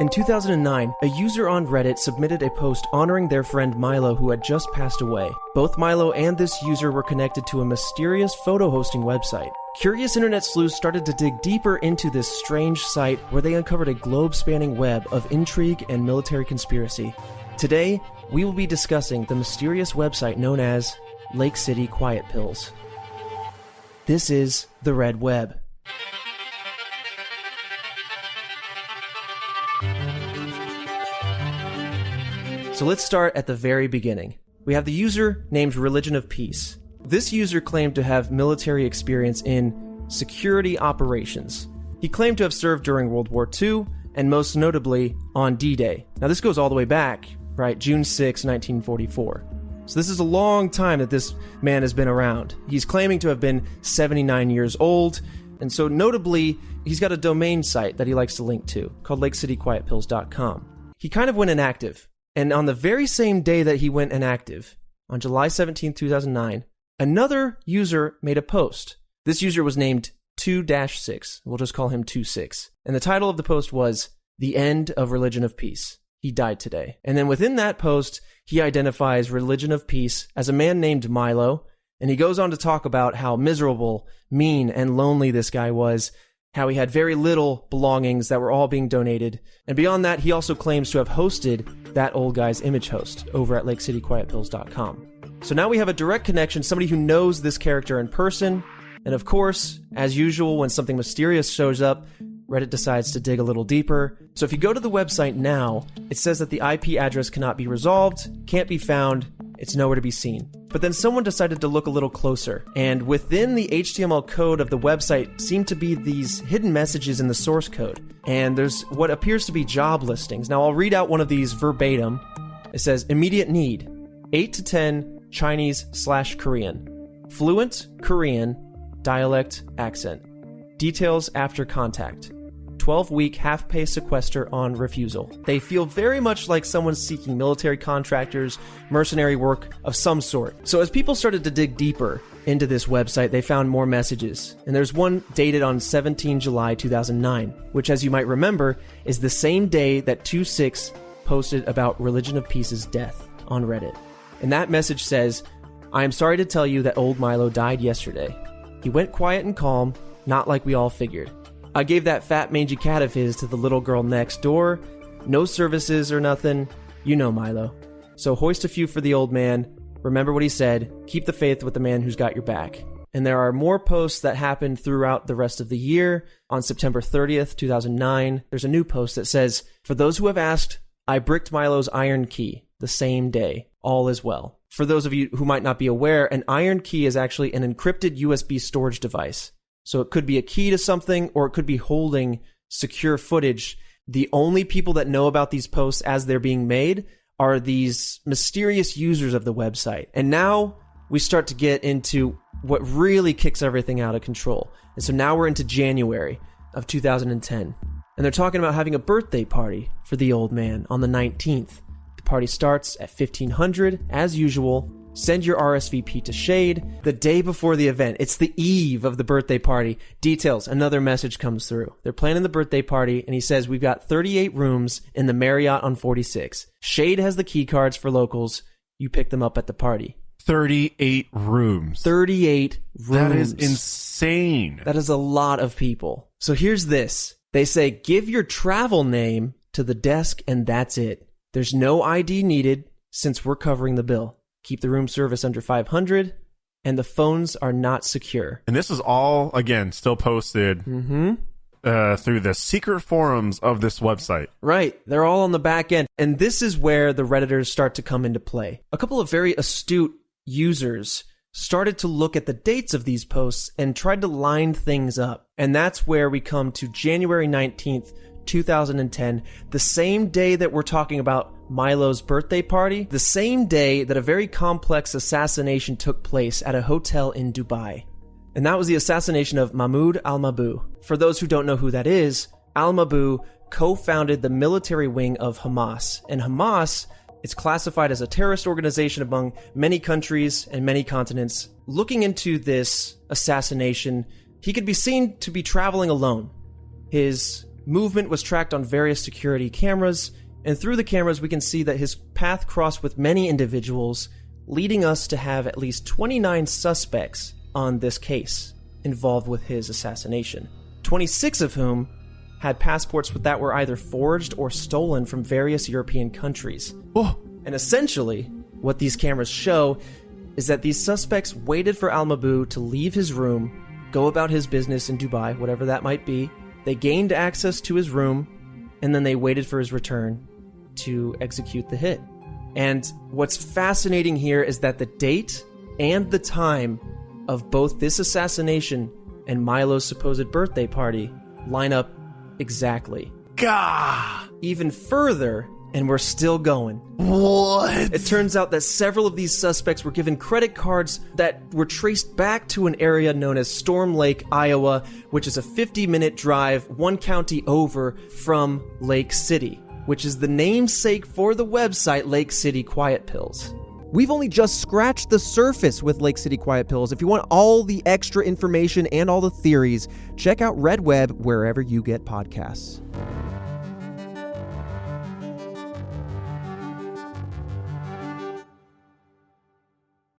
In 2009, a user on Reddit submitted a post honoring their friend Milo who had just passed away. Both Milo and this user were connected to a mysterious photo hosting website. Curious internet sleuths started to dig deeper into this strange site where they uncovered a globe spanning web of intrigue and military conspiracy. Today, we will be discussing the mysterious website known as Lake City Quiet Pills. This is the Red Web. So let's start at the very beginning. We have the user named Religion of Peace. This user claimed to have military experience in security operations. He claimed to have served during World War II and most notably on D Day. Now, this goes all the way back, right? June 6, 1944. So, this is a long time that this man has been around. He's claiming to have been 79 years old, and so notably, he's got a domain site that he likes to link to called LakeCityQuietPills.com. He kind of went inactive and on the very same day that he went inactive, on July 17, 2009, another user made a post. This user was named 2 6. We'll just call him 2 6. And the title of the post was The End of Religion of Peace. He died today. And then within that post, he identifies Religion of Peace as a man named Milo. And he goes on to talk about how miserable, mean, and lonely this guy was how he had very little belongings that were all being donated. And beyond that, he also claims to have hosted that old guy's image host over at lakecityquietpills.com. So now we have a direct connection, somebody who knows this character in person. And of course, as usual, when something mysterious shows up, Reddit decides to dig a little deeper. So if you go to the website now, it says that the IP address cannot be resolved, can't be found, it's nowhere to be seen. But then someone decided to look a little closer, and within the HTML code of the website seem to be these hidden messages in the source code. And there's what appears to be job listings. Now I'll read out one of these verbatim. It says immediate need 8 to 10 Chinese slash Korean, fluent Korean, dialect, accent. Details after contact. 12 week half pay sequester on refusal. They feel very much like someone seeking military contractors, mercenary work of some sort. So, as people started to dig deeper into this website, they found more messages. And there's one dated on 17 July 2009, which, as you might remember, is the same day that 26 posted about Religion of Peace's death on Reddit. And that message says, I am sorry to tell you that old Milo died yesterday. He went quiet and calm, not like we all figured. I gave that fat mangy cat of his to the little girl next door. No services or nothing. You know Milo. So hoist a few for the old man. Remember what he said. Keep the faith with the man who's got your back. And there are more posts that happened throughout the rest of the year. On September 30th, 2009, there's a new post that says, For those who have asked, I bricked Milo's IronKey the same day. All is well. For those of you who might not be aware, an IronKey is actually an encrypted USB storage device. So it could be a key to something or it could be holding secure footage. The only people that know about these posts as they're being made are these mysterious users of the website. And now we start to get into what really kicks everything out of control. And so now we're into January of 2010. And they're talking about having a birthday party for the old man on the 19th. The party starts at 1500 as usual Send your RSVP to Shade the day before the event. It's the eve of the birthday party. Details, another message comes through. They're planning the birthday party, and he says, We've got 38 rooms in the Marriott on 46. Shade has the key cards for locals. You pick them up at the party. 38 rooms. 38 rooms. That is insane. That is a lot of people. So here's this they say, Give your travel name to the desk, and that's it. There's no ID needed since we're covering the bill keep the room service under 500, and the phones are not secure. And this is all, again, still posted Mm-hmm. uh, through the secret forums of this website. Right. They're all on the back end. And this is where the Redditors start to come into play. A couple of very astute users started to look at the dates of these posts and tried to line things up. And that's where we come to January 19th, 2010, the same day that we're talking about Milo's birthday party, the same day that a very complex assassination took place at a hotel in Dubai. And that was the assassination of Mahmoud al Mabhouh. For those who don't know who that is, al Mabhouh co founded the military wing of Hamas. And Hamas is classified as a terrorist organization among many countries and many continents. Looking into this assassination, he could be seen to be traveling alone. His movement was tracked on various security cameras, and through the cameras, we can see that his path crossed with many individuals, leading us to have at least 29 suspects on this case involved with his assassination. 26 of whom had passports that were either forged or stolen from various European countries. Oh, And essentially, what these cameras show is that these suspects waited for Al Mabhouh to leave his room, go about his business in Dubai, whatever that might be. They gained access to his room, and then they waited for his return to execute the hit. And what's fascinating here is that the date and the time of both this assassination and Milo's supposed birthday party line up exactly. Gah! Even further, and we're still going. What? It turns out that several of these suspects were given credit cards that were traced back to an area known as Storm Lake, Iowa, which is a 50 minute drive one county over from Lake City, which is the namesake for the website Lake City Quiet Pills. We've only just scratched the surface with Lake City Quiet Pills. If you want all the extra information and all the theories, check out Red Web wherever you get podcasts.